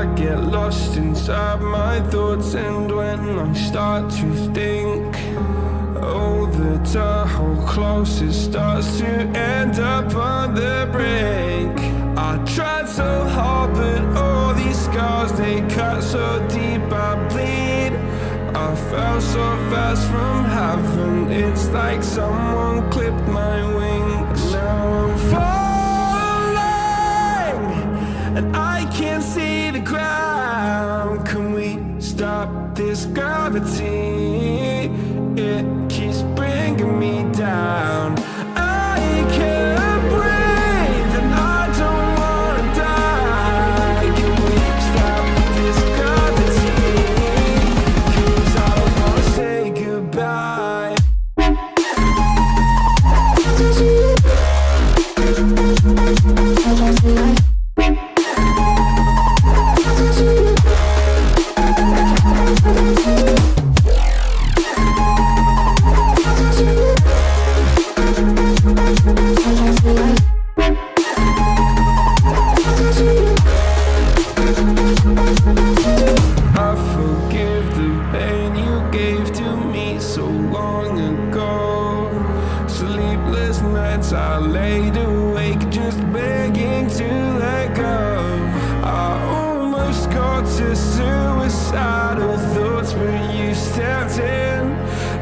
I get lost inside my thoughts And when I start to think Oh, the Tahoe close It starts to end up on the brink. I tried so hard but all these scars They cut so deep I bleed. I fell so fast from heaven It's like someone clipped my wings stop this gravity? sleepless nights. I laid awake just begging to let go. I almost got to suicidal thoughts But you stepped in.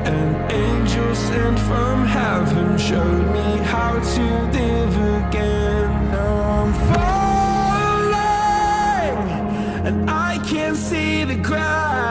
An angel sent from heaven Showed me how to live again. Now I'm falling And I can't see the ground.